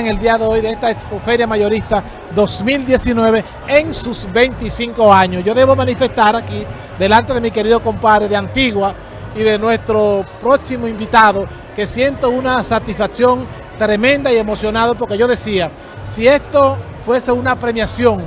en el día de hoy de esta Expoferia Mayorista 2019 en sus 25 años. Yo debo manifestar aquí, delante de mi querido compadre de Antigua y de nuestro próximo invitado, que siento una satisfacción tremenda y emocionado porque yo decía, si esto fuese una premiación,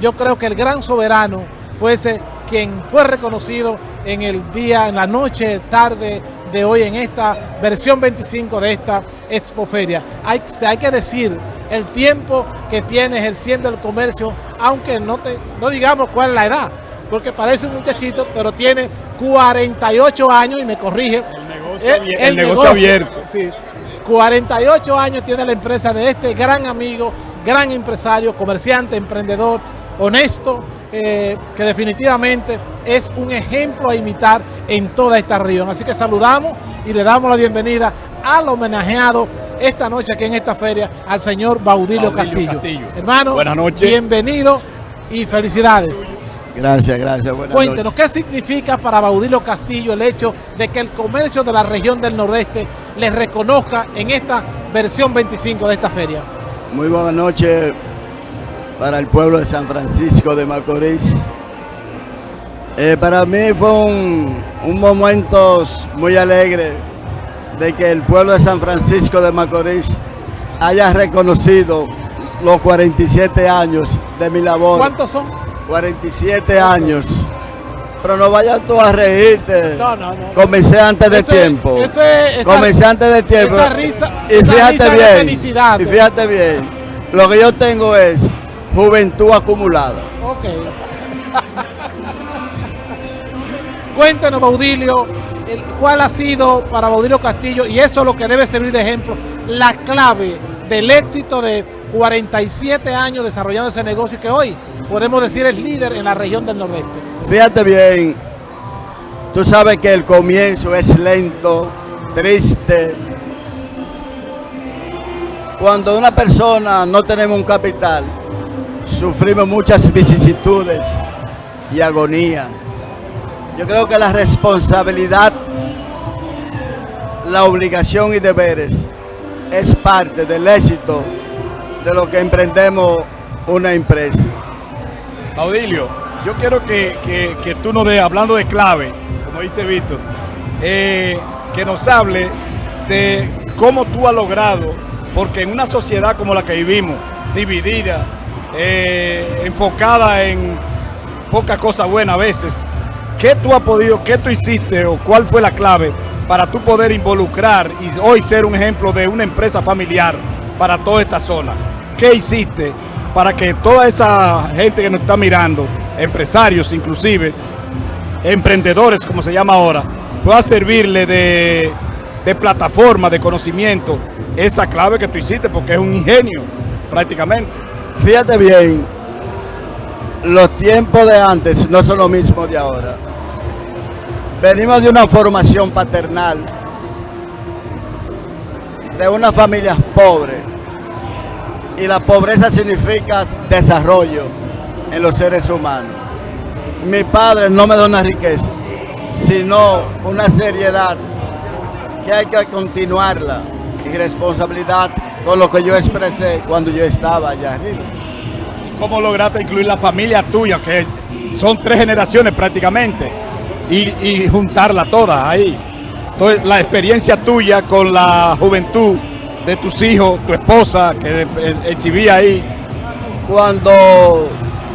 yo creo que el gran soberano fuese quien fue reconocido en el día, en la noche, tarde de hoy, en esta versión 25 de esta expoferia. Hay, hay que decir el tiempo que tiene ejerciendo el comercio, aunque no, te, no digamos cuál es la edad, porque parece un muchachito, pero tiene 48 años y me corrige. El negocio, el, el negocio, abierto. Sí, 48 años tiene la empresa de este gran amigo, gran empresario, comerciante, emprendedor, honesto, eh, que definitivamente es un ejemplo a imitar en toda esta región. Así que saludamos y le damos la bienvenida al homenajeado esta noche aquí en esta feria, al señor Baudilio, Baudilio Castillo. Castillo. Hermano, Buenas noches. bienvenido y felicidades. Gracias, gracias. Buenas Cuéntenos, noches. ¿qué significa para Baudilio Castillo el hecho de que el comercio de la región del Nordeste les reconozca en esta versión 25 de esta feria? Muy buenas noches para el pueblo de San Francisco de Macorís. Eh, para mí fue un, un momento muy alegre de que el pueblo de San Francisco de Macorís haya reconocido los 47 años de mi labor. ¿Cuántos son? 47 años. Pero no vayas tú a reírte. No, no, no. Comencé antes de Eso tiempo. eso es- esa- Comencé antes de tiempo. esa risa- y esa fíjate risa bien. felicidad. Y fíjate bien. Lo que yo tengo es juventud acumulada. Ok. Cuéntenos, Baudilio, cuál ha sido para Baudilio Castillo, y eso es lo que debe servir de ejemplo, la clave del éxito de 47 años desarrollando ese negocio y que hoy podemos decir es líder en la región del Nordeste. Fíjate bien. Tú sabes que el comienzo es lento, triste. Cuando una persona no tenemos un capital, sufrimos muchas vicisitudes y agonía. Yo creo que la responsabilidad, la obligación y deberes es parte del éxito de lo que emprendemos una empresa. Baudilio, yo quiero que, que- que tú nos des, hablando de clave, como dice Víctor, eh, que nos hable de cómo tú has logrado, porque en una sociedad como la que vivimos, dividida, eh, enfocada en pocas cosas buenas a veces, ¿qué tú has podido, qué tú hiciste o cuál fue la clave para tú poder involucrar y hoy ser un ejemplo de una empresa familiar para toda esta zona? ¿Qué hiciste para que toda esa gente que nos está mirando, empresarios inclusive, emprendedores como se llama ahora, pueda servirle de, de plataforma, de conocimiento, esa clave que tú hiciste, porque es un ingenio prácticamente. Fíjate bien, los tiempos de antes no son lo mismo de ahora. Venimos de una formación paternal, de una familia pobre. Y la pobreza significa desarrollo en los seres humanos. Mi padre no me da una riqueza, sino una seriedad que hay que continuarla y responsabilidad con lo que yo expresé cuando yo estaba allá arriba. ¿Cómo lograste incluir la familia tuya, que son tres generaciones prácticamente, y, y juntarla toda ahí? Entonces, la experiencia tuya con la juventud de tus hijos, tu esposa, que eh, exhibía ahí, Cuando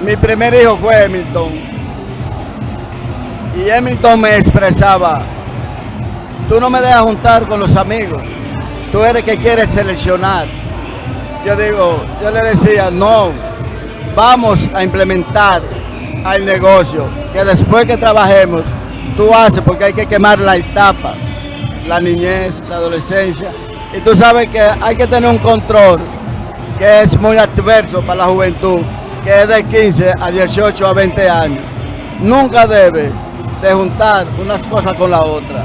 mi primer hijo fue Hamilton, y Hamilton me expresaba, tú no me dejas juntar con los amigos, tú eres que quieres seleccionar. Yo digo, yo le decía, no, vamos a implementar al negocio, que después que trabajemos, tú haces, porque hay que quemar la etapa, la niñez, la adolescencia, y tú sabes que hay que tener un control que es muy adverso para la juventud, que es de 15 a 18 a 20 años. Nunca debe de juntar unas cosas con la otra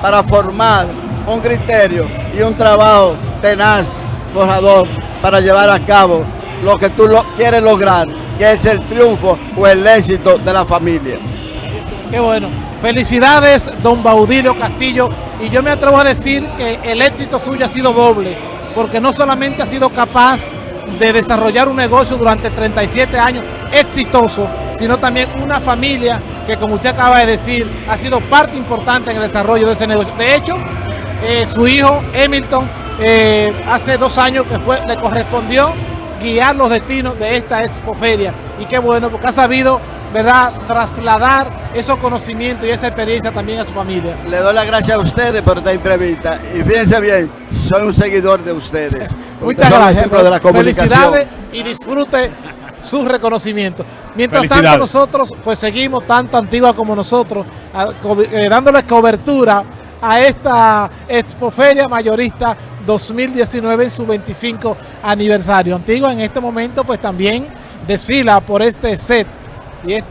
para formar un criterio y un trabajo tenaz, forjador, para llevar a cabo lo que tú lo quieres lograr, que es el triunfo o el éxito de la familia. Qué bueno. Felicidades, don Baudilio Castillo. Y yo me atrevo a decir que el éxito suyo ha sido doble. porque no solamente ha sido capaz de desarrollar un negocio durante 37 años exitoso, sino también una familia que como usted acaba de decir, ha sido parte importante en el desarrollo de ese negocio. De hecho, eh, su hijo Hamilton eh, hace dos años que fue, le correspondió guiar los destinos de esta expoferia y qué bueno porque ha sabido verdad trasladar esos conocimientos y esa experiencia también a su familia. Le doy las gracias a ustedes por esta entrevista y fíjense bien, soy un seguidor de ustedes. Muchas gracias. ejemplo de la comunicación. Felicidades y disfrute su reconocimiento. Mientras tanto nosotros pues seguimos tanto Antigua como nosotros eh, dándoles cobertura a esta expoferia mayorista 2019 en su 25 aniversario. Antigua en este momento pues también desfila por este set y este